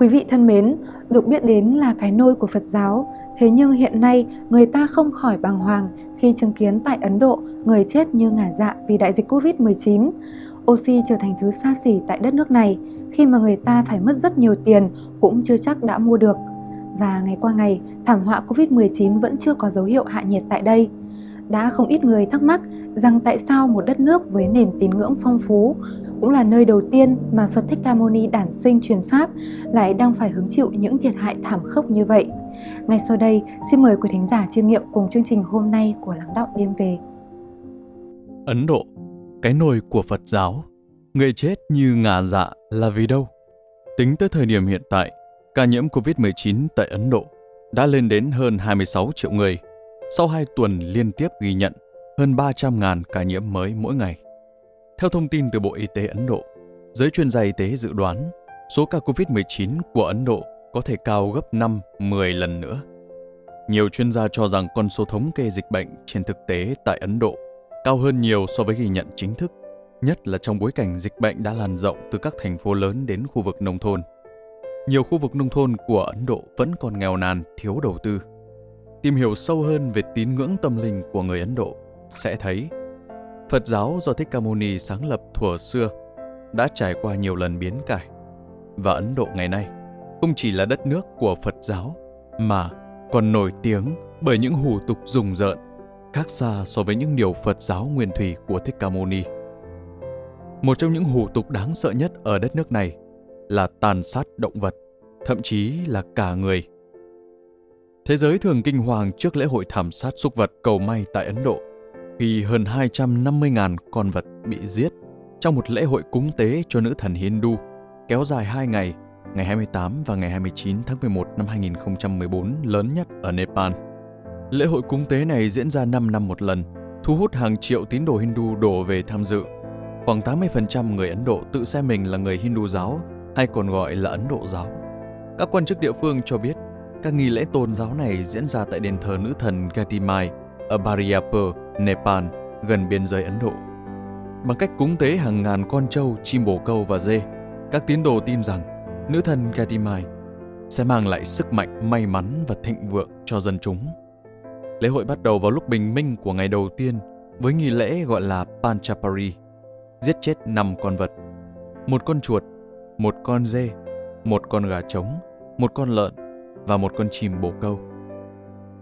Quý vị thân mến, được biết đến là cái nôi của Phật giáo, thế nhưng hiện nay người ta không khỏi bàng hoàng khi chứng kiến tại Ấn Độ người chết như ngả dạ vì đại dịch Covid-19. Oxy trở thành thứ xa xỉ tại đất nước này, khi mà người ta phải mất rất nhiều tiền cũng chưa chắc đã mua được. Và ngày qua ngày, thảm họa Covid-19 vẫn chưa có dấu hiệu hạ nhiệt tại đây. Đã không ít người thắc mắc rằng tại sao một đất nước với nền tín ngưỡng phong phú, cũng là nơi đầu tiên mà Phật Thích Ca Mâu Ni đản sinh truyền pháp lại đang phải hứng chịu những thiệt hại thảm khốc như vậy. Ngay sau đây, xin mời quý thính giả chiêm nghiệm cùng chương trình hôm nay của Lắng Đạo Đêm Về. Ấn Độ, cái nồi của Phật giáo, người chết như ngà dạ là vì đâu? Tính tới thời điểm hiện tại, ca nhiễm COVID-19 tại Ấn Độ đã lên đến hơn 26 triệu người, sau 2 tuần liên tiếp ghi nhận hơn 300.000 ca nhiễm mới mỗi ngày. Theo thông tin từ Bộ Y tế Ấn Độ, giới chuyên gia y tế dự đoán số ca COVID-19 của Ấn Độ có thể cao gấp 5-10 lần nữa. Nhiều chuyên gia cho rằng con số thống kê dịch bệnh trên thực tế tại Ấn Độ cao hơn nhiều so với ghi nhận chính thức, nhất là trong bối cảnh dịch bệnh đã lan rộng từ các thành phố lớn đến khu vực nông thôn. Nhiều khu vực nông thôn của Ấn Độ vẫn còn nghèo nàn, thiếu đầu tư. Tìm hiểu sâu hơn về tín ngưỡng tâm linh của người Ấn Độ sẽ thấy Phật giáo do Thích Ca Mâu Ni sáng lập thuở xưa đã trải qua nhiều lần biến cải. Và Ấn Độ ngày nay không chỉ là đất nước của Phật giáo mà còn nổi tiếng bởi những hủ tục rùng rợn khác xa so với những điều Phật giáo nguyên thủy của Thích Ca Mâu Ni. Một trong những hủ tục đáng sợ nhất ở đất nước này là tàn sát động vật, thậm chí là cả người. Thế giới thường kinh hoàng trước lễ hội thảm sát súc vật cầu may tại Ấn Độ, khi hơn 250.000 con vật bị giết trong một lễ hội cúng tế cho nữ thần Hindu kéo dài 2 ngày, ngày 28 và ngày 29 tháng 11 năm 2014 lớn nhất ở Nepal. Lễ hội cúng tế này diễn ra 5 năm một lần, thu hút hàng triệu tín đồ Hindu đổ về tham dự. Khoảng 80% người Ấn Độ tự xem mình là người Hindu giáo hay còn gọi là Ấn Độ giáo. Các quan chức địa phương cho biết, các nghi lễ tôn giáo này diễn ra tại đền thờ nữ thần Gatimai ở Bariapur, Nepal, gần biên giới Ấn Độ. Bằng cách cúng tế hàng ngàn con trâu, chim bồ câu và dê, các tín đồ tin rằng nữ thần Gatimai sẽ mang lại sức mạnh, may mắn và thịnh vượng cho dân chúng. Lễ hội bắt đầu vào lúc bình minh của ngày đầu tiên với nghi lễ gọi là Panchapari, giết chết 5 con vật, một con chuột, một con dê, một con gà trống, một con lợn và một con chim bồ câu.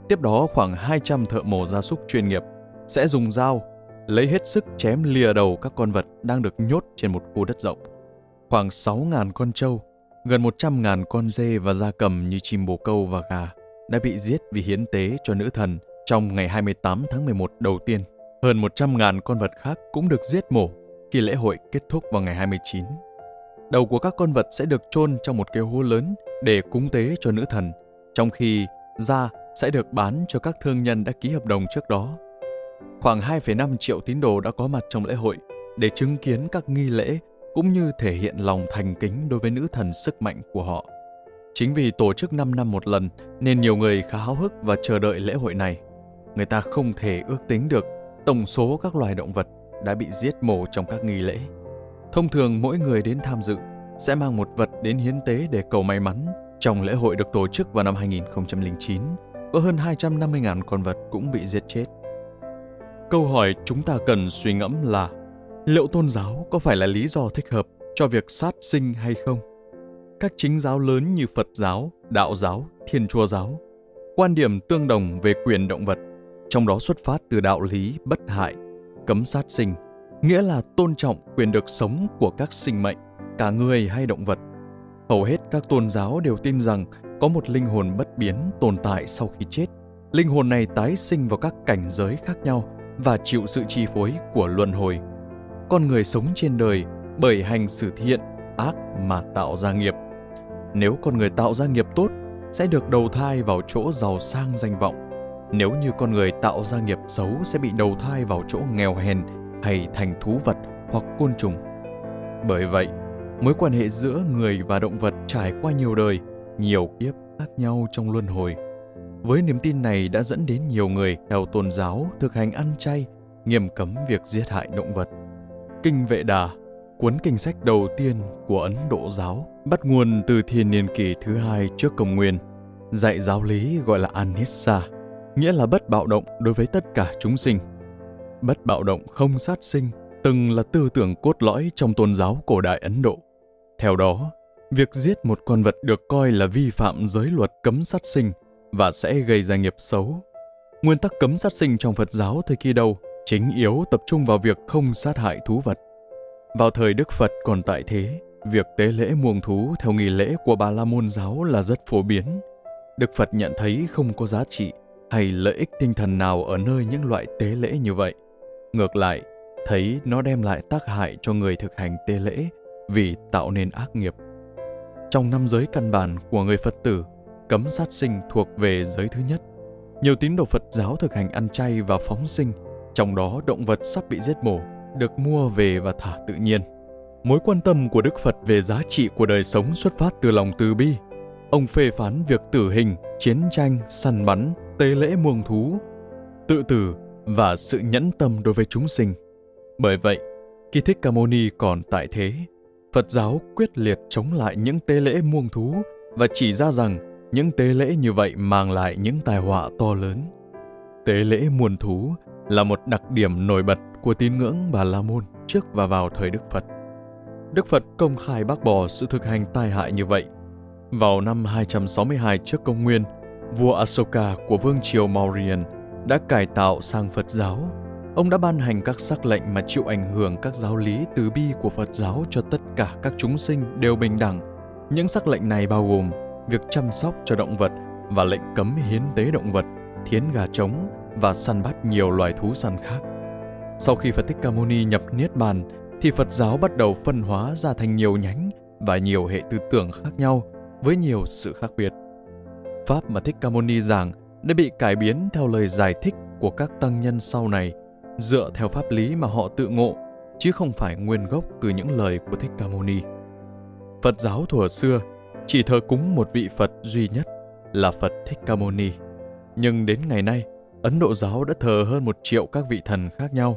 Tiếp đó khoảng 200 thợ mổ gia súc chuyên nghiệp sẽ dùng dao lấy hết sức chém lìa đầu các con vật đang được nhốt trên một khu đất rộng. Khoảng 6.000 con trâu, gần 100.000 con dê và gia cầm như chim bồ câu và gà đã bị giết vì hiến tế cho nữ thần trong ngày 28 tháng 11 đầu tiên. Hơn 100.000 con vật khác cũng được giết mổ khi lễ hội kết thúc vào ngày 29. Đầu của các con vật sẽ được chôn trong một cái hố lớn để cúng tế cho nữ thần, trong khi da sẽ được bán cho các thương nhân đã ký hợp đồng trước đó. Khoảng 2,5 triệu tín đồ đã có mặt trong lễ hội để chứng kiến các nghi lễ cũng như thể hiện lòng thành kính đối với nữ thần sức mạnh của họ. Chính vì tổ chức 5 năm một lần nên nhiều người khá háo hức và chờ đợi lễ hội này. Người ta không thể ước tính được tổng số các loài động vật đã bị giết mổ trong các nghi lễ. Thông thường mỗi người đến tham dự sẽ mang một vật đến hiến tế để cầu may mắn. Trong lễ hội được tổ chức vào năm 2009, có hơn 250.000 con vật cũng bị giết chết. Câu hỏi chúng ta cần suy ngẫm là liệu tôn giáo có phải là lý do thích hợp cho việc sát sinh hay không? Các chính giáo lớn như Phật giáo, Đạo giáo, Thiên Chúa giáo quan điểm tương đồng về quyền động vật, trong đó xuất phát từ đạo lý bất hại, cấm sát sinh, nghĩa là tôn trọng quyền được sống của các sinh mệnh, cả người hay động vật. Hầu hết các tôn giáo đều tin rằng có một linh hồn bất biến tồn tại sau khi chết. Linh hồn này tái sinh vào các cảnh giới khác nhau và chịu sự chi phối của luân hồi. Con người sống trên đời bởi hành xử thiện, ác mà tạo ra nghiệp. Nếu con người tạo ra nghiệp tốt, sẽ được đầu thai vào chỗ giàu sang danh vọng. Nếu như con người tạo ra nghiệp xấu sẽ bị đầu thai vào chỗ nghèo hèn hay thành thú vật hoặc côn trùng. Bởi vậy, mối quan hệ giữa người và động vật trải qua nhiều đời, nhiều kiếp khác nhau trong luân hồi – với niềm tin này đã dẫn đến nhiều người theo tôn giáo thực hành ăn chay, nghiêm cấm việc giết hại động vật. Kinh Vệ Đà, cuốn kinh sách đầu tiên của Ấn Độ giáo, bắt nguồn từ thiên niên kỷ thứ hai trước công nguyên, dạy giáo lý gọi là Anissa, nghĩa là bất bạo động đối với tất cả chúng sinh. Bất bạo động không sát sinh từng là tư tưởng cốt lõi trong tôn giáo cổ đại Ấn Độ. Theo đó, việc giết một con vật được coi là vi phạm giới luật cấm sát sinh và sẽ gây ra nghiệp xấu. Nguyên tắc cấm sát sinh trong Phật giáo thời kỳ đầu chính yếu tập trung vào việc không sát hại thú vật. Vào thời Đức Phật còn tại thế, việc tế lễ muông thú theo nghi lễ của Bà La Môn giáo là rất phổ biến. Đức Phật nhận thấy không có giá trị hay lợi ích tinh thần nào ở nơi những loại tế lễ như vậy. Ngược lại, thấy nó đem lại tác hại cho người thực hành tế lễ vì tạo nên ác nghiệp. Trong năm giới căn bản của người Phật tử, cấm sát sinh thuộc về giới thứ nhất. Nhiều tín đồ Phật giáo thực hành ăn chay và phóng sinh, trong đó động vật sắp bị giết mổ, được mua về và thả tự nhiên. Mối quan tâm của Đức Phật về giá trị của đời sống xuất phát từ lòng từ bi. Ông phê phán việc tử hình, chiến tranh, săn bắn, tế lễ muông thú, tự tử và sự nhẫn tâm đối với chúng sinh. Bởi vậy, khi Thích Ca Mâu Ni còn tại thế, Phật giáo quyết liệt chống lại những tế lễ muông thú và chỉ ra rằng những tế lễ như vậy mang lại những tai họa to lớn. Tế lễ muôn thú là một đặc điểm nổi bật của tín ngưỡng Bà La Môn trước và vào thời Đức Phật. Đức Phật công khai bác bỏ sự thực hành tai hại như vậy. Vào năm 262 trước công nguyên, vua Asoka của vương triều Mauryan đã cải tạo sang Phật giáo. Ông đã ban hành các sắc lệnh mà chịu ảnh hưởng các giáo lý từ bi của Phật giáo cho tất cả các chúng sinh đều bình đẳng. Những sắc lệnh này bao gồm việc chăm sóc cho động vật và lệnh cấm hiến tế động vật, thiến gà trống và săn bắt nhiều loài thú săn khác. Sau khi Phật Thích Ca Mâu Ni nhập Niết Bàn, thì Phật giáo bắt đầu phân hóa ra thành nhiều nhánh và nhiều hệ tư tưởng khác nhau với nhiều sự khác biệt. Pháp mà Thích Ca Mâu Ni giảng đã bị cải biến theo lời giải thích của các tăng nhân sau này, dựa theo pháp lý mà họ tự ngộ, chứ không phải nguyên gốc từ những lời của Thích Ca Mâu Ni. Phật giáo thuở xưa chỉ thờ cúng một vị Phật duy nhất là Phật Thích Ca Mâu Ni. Nhưng đến ngày nay, Ấn Độ giáo đã thờ hơn một triệu các vị thần khác nhau.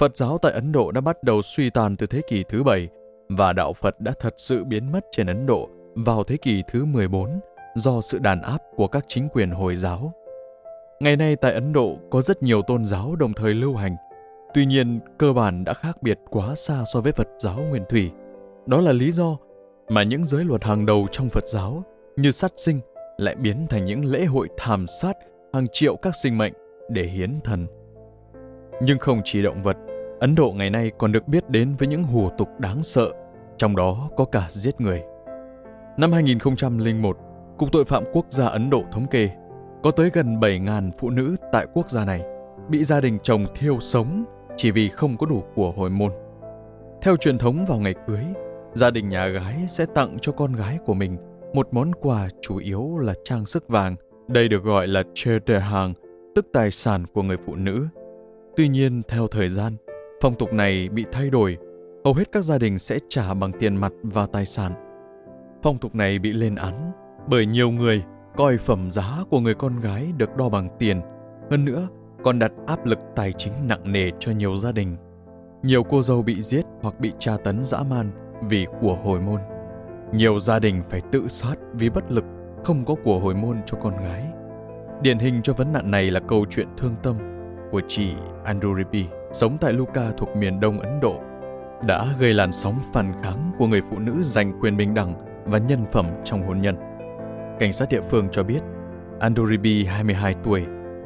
Phật giáo tại Ấn Độ đã bắt đầu suy tàn từ thế kỷ thứ bảy và đạo Phật đã thật sự biến mất trên Ấn Độ vào thế kỷ thứ 14 do sự đàn áp của các chính quyền Hồi giáo. Ngày nay tại Ấn Độ có rất nhiều tôn giáo đồng thời lưu hành, tuy nhiên cơ bản đã khác biệt quá xa so với Phật giáo nguyên thủy. Đó là lý do mà những giới luật hàng đầu trong Phật giáo như sát sinh lại biến thành những lễ hội thảm sát hàng triệu các sinh mệnh để hiến thần. Nhưng không chỉ động vật, Ấn Độ ngày nay còn được biết đến với những hủ tục đáng sợ, trong đó có cả giết người. Năm 2001, Cục Tội phạm Quốc gia Ấn Độ thống kê có tới gần 7.000 phụ nữ tại quốc gia này bị gia đình chồng thiêu sống chỉ vì không có đủ của hồi môn. Theo truyền thống vào ngày cưới, gia đình nhà gái sẽ tặng cho con gái của mình một món quà chủ yếu là trang sức vàng. Đây được gọi là hàng, tức tài sản của người phụ nữ. Tuy nhiên, theo thời gian, phong tục này bị thay đổi. Hầu hết các gia đình sẽ trả bằng tiền mặt và tài sản. Phong tục này bị lên án bởi nhiều người coi phẩm giá của người con gái được đo bằng tiền. Hơn nữa, còn đặt áp lực tài chính nặng nề cho nhiều gia đình. Nhiều cô dâu bị giết hoặc bị tra tấn dã man vì của hồi môn. Nhiều gia đình phải tự sát vì bất lực không có của hồi môn cho con gái. Điển hình cho vấn nạn này là câu chuyện thương tâm của chị Anduripi, sống tại Luka thuộc miền đông Ấn Độ, đã gây làn sóng phản kháng của người phụ nữ giành quyền bình đẳng và nhân phẩm trong hôn nhân. Cảnh sát địa phương cho biết, Anduribi 22 tuổi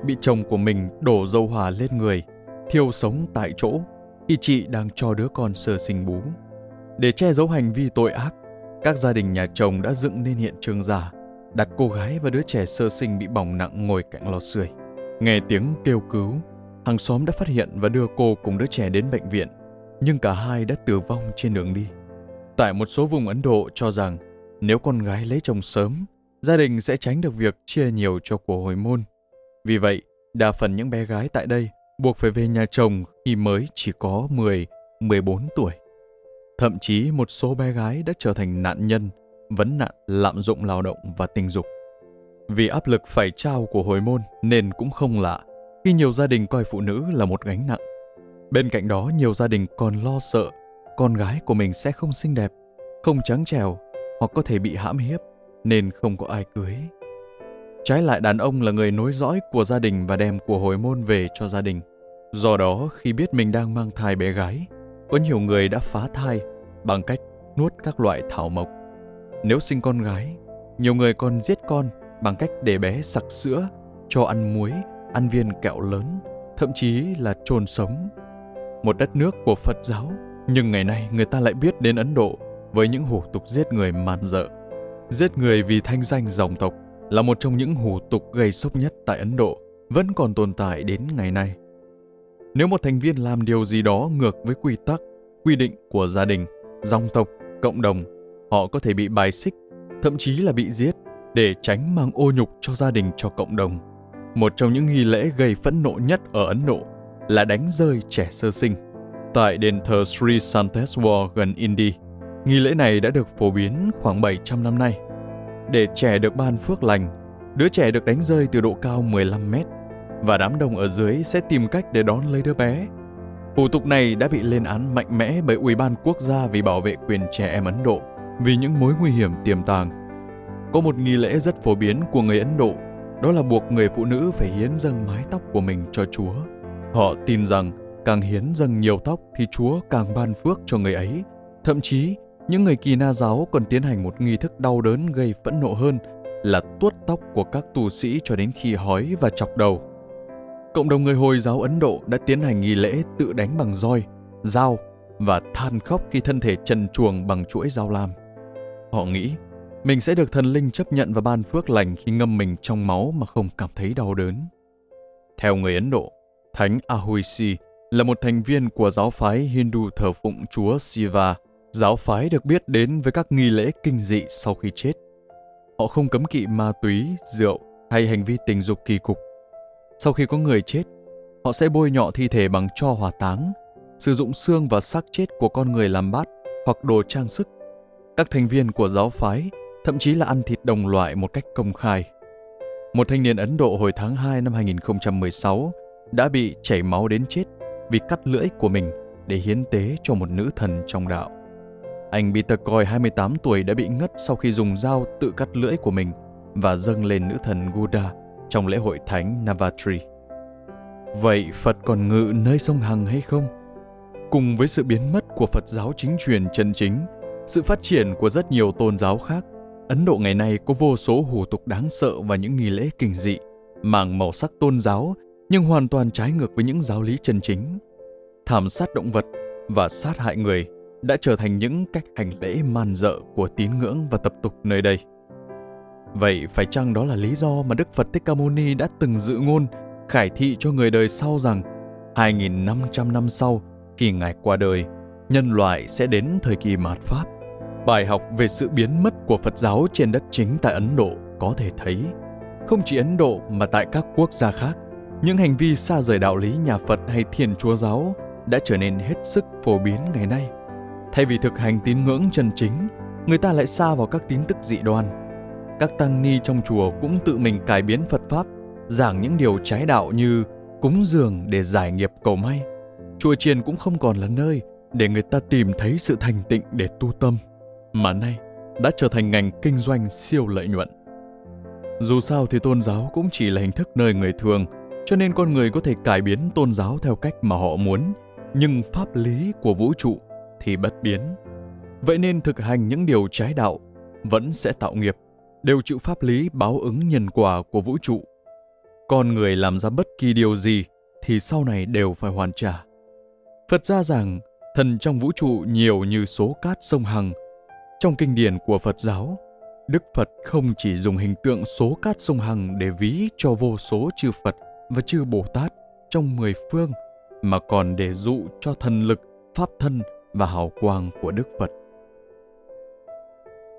bị chồng của mình đổ dầu hỏa lên người, thiêu sống tại chỗ khi chị đang cho đứa con sơ sinh bú. Để che giấu hành vi tội ác, các gia đình nhà chồng đã dựng nên hiện trường giả, đặt cô gái và đứa trẻ sơ sinh bị bỏng nặng ngồi cạnh lò sưởi. Nghe tiếng kêu cứu, hàng xóm đã phát hiện và đưa cô cùng đứa trẻ đến bệnh viện, nhưng cả hai đã tử vong trên đường đi. Tại một số vùng Ấn Độ cho rằng nếu con gái lấy chồng sớm, gia đình sẽ tránh được việc chia nhiều cho của hồi môn. Vì vậy, đa phần những bé gái tại đây buộc phải về nhà chồng khi mới chỉ có 10, 14 tuổi. Thậm chí một số bé gái đã trở thành nạn nhân, vấn nạn lạm dụng lao động và tình dục. Vì áp lực phải trao của hồi môn nên cũng không lạ khi nhiều gia đình coi phụ nữ là một gánh nặng. Bên cạnh đó, nhiều gia đình còn lo sợ con gái của mình sẽ không xinh đẹp, không trắng trẻo hoặc có thể bị hãm hiếp nên không có ai cưới. Trái lại đàn ông là người nối dõi của gia đình và đem của hồi môn về cho gia đình. Do đó, khi biết mình đang mang thai bé gái, có nhiều người đã phá thai bằng cách nuốt các loại thảo mộc. Nếu sinh con gái, nhiều người còn giết con bằng cách để bé sặc sữa, cho ăn muối, ăn viên kẹo lớn, thậm chí là chôn sống. Một đất nước của Phật giáo, nhưng ngày nay người ta lại biết đến Ấn Độ với những hủ tục giết người man dợ. Giết người vì thanh danh dòng tộc là một trong những hủ tục gây sốc nhất tại Ấn Độ, vẫn còn tồn tại đến ngày nay. Nếu một thành viên làm điều gì đó ngược với quy tắc, quy định của gia đình, dòng tộc, cộng đồng, họ có thể bị bài xích, thậm chí là bị giết để tránh mang ô nhục cho gia đình cho cộng đồng. Một trong những nghi lễ gây phẫn nộ nhất ở Ấn Độ là đánh rơi trẻ sơ sinh. Tại đền thờ Sri Santeswar gần Indy, nghi lễ này đã được phổ biến khoảng 700 năm nay. Để trẻ được ban phước lành, đứa trẻ được đánh rơi từ độ cao 15 mét và đám đông ở dưới sẽ tìm cách để đón lấy đứa bé. Hủ tục này đã bị lên án mạnh mẽ bởi Ủy ban Quốc gia vì bảo vệ quyền trẻ em Ấn Độ vì những mối nguy hiểm tiềm tàng. Có một nghi lễ rất phổ biến của người Ấn Độ, đó là buộc người phụ nữ phải hiến dâng mái tóc của mình cho Chúa. Họ tin rằng càng hiến dâng nhiều tóc thì Chúa càng ban phước cho người ấy. Thậm chí, những người kỳ na giáo còn tiến hành một nghi thức đau đớn gây phẫn nộ hơn là tuốt tóc của các tù sĩ cho đến khi hói và chọc đầu. Cộng đồng người Hồi giáo Ấn Độ đã tiến hành nghi lễ tự đánh bằng roi, dao và than khóc khi thân thể trần chuồng bằng chuỗi dao lam. Họ nghĩ mình sẽ được thần linh chấp nhận và ban phước lành khi ngâm mình trong máu mà không cảm thấy đau đớn. Theo người Ấn Độ, Thánh Ahuisi là một thành viên của giáo phái Hindu thờ phụng chúa Shiva. Giáo phái được biết đến với các nghi lễ kinh dị sau khi chết. Họ không cấm kỵ ma túy, rượu hay hành vi tình dục kỳ cục. Sau khi có người chết, họ sẽ bôi nhọ thi thể bằng cho hỏa táng, sử dụng xương và xác chết của con người làm bát hoặc đồ trang sức. Các thành viên của giáo phái thậm chí là ăn thịt đồng loại một cách công khai. Một thanh niên Ấn Độ hồi tháng 2 năm 2016 đã bị chảy máu đến chết vì cắt lưỡi của mình để hiến tế cho một nữ thần trong đạo. Anh Peter Coy 28 tuổi đã bị ngất sau khi dùng dao tự cắt lưỡi của mình và dâng lên nữ thần Guda trong lễ hội thánh Navatri. Vậy Phật còn ngự nơi sông Hằng hay không? Cùng với sự biến mất của Phật giáo chính truyền chân chính, sự phát triển của rất nhiều tôn giáo khác, Ấn Độ ngày nay có vô số hủ tục đáng sợ và những nghi lễ kinh dị, mang màu sắc tôn giáo nhưng hoàn toàn trái ngược với những giáo lý chân chính. Thảm sát động vật và sát hại người đã trở thành những cách hành lễ man dợ của tín ngưỡng và tập tục nơi đây. Vậy phải chăng đó là lý do mà Đức Phật Thích Ca Mâu Ni đã từng dự ngôn khải thị cho người đời sau rằng 2.500 năm sau khi Ngài qua đời, nhân loại sẽ đến thời kỳ mạt Pháp. Bài học về sự biến mất của Phật giáo trên đất chính tại Ấn Độ có thể thấy, không chỉ Ấn Độ mà tại các quốc gia khác, những hành vi xa rời đạo lý nhà Phật hay thiền Chúa giáo đã trở nên hết sức phổ biến ngày nay. Thay vì thực hành tín ngưỡng chân chính, người ta lại xa vào các tín tức dị đoan. Các tăng ni trong chùa cũng tự mình cải biến Phật Pháp, giảng những điều trái đạo như cúng dường để giải nghiệp cầu may. Chùa chiền cũng không còn là nơi để người ta tìm thấy sự thành tịnh để tu tâm, mà nay đã trở thành ngành kinh doanh siêu lợi nhuận. Dù sao thì tôn giáo cũng chỉ là hình thức nơi người thường, cho nên con người có thể cải biến tôn giáo theo cách mà họ muốn, nhưng pháp lý của vũ trụ thì bất biến. Vậy nên thực hành những điều trái đạo vẫn sẽ tạo nghiệp, đều chịu pháp lý báo ứng nhân quả của vũ trụ. Con người làm ra bất kỳ điều gì thì sau này đều phải hoàn trả. Phật gia rằng thần trong vũ trụ nhiều như số cát sông Hằng. Trong kinh điển của Phật giáo, Đức Phật không chỉ dùng hình tượng số cát sông Hằng để ví cho vô số chư Phật và chư Bồ Tát trong mười phương, mà còn để dụ cho thần lực, pháp thân và hào quang của Đức Phật.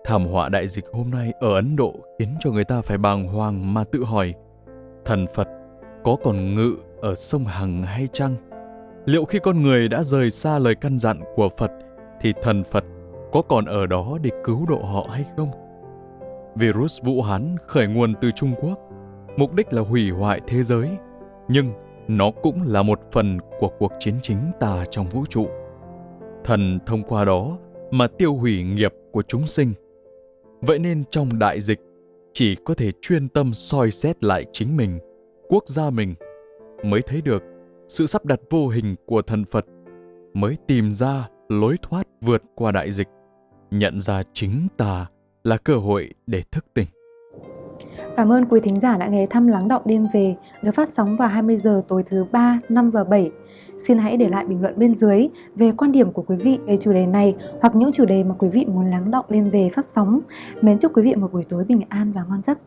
Thảm họa đại dịch hôm nay ở Ấn Độ khiến cho người ta phải bàng hoàng mà tự hỏi thần Phật có còn ngự ở sông Hằng hay chăng? Liệu khi con người đã rời xa lời căn dặn của Phật thì thần Phật có còn ở đó để cứu độ họ hay không? Virus Vũ Hán khởi nguồn từ Trung Quốc, mục đích là hủy hoại thế giới, nhưng nó cũng là một phần của cuộc chiến chính tà trong vũ trụ thần thông qua đó mà tiêu hủy nghiệp của chúng sinh. Vậy nên trong đại dịch, chỉ có thể chuyên tâm soi xét lại chính mình, quốc gia mình, mới thấy được sự sắp đặt vô hình của thần Phật, mới tìm ra lối thoát vượt qua đại dịch, nhận ra chính ta là cơ hội để thức tỉnh. Cảm ơn quý thính giả đã ghé thăm Lắng Động Đêm Về được phát sóng vào 20 giờ tối thứ 3, 5 và 7. Xin hãy để lại bình luận bên dưới về quan điểm của quý vị về chủ đề này hoặc những chủ đề mà quý vị muốn lắng động lên về phát sóng. Mến chúc quý vị một buổi tối bình an và ngon giấc.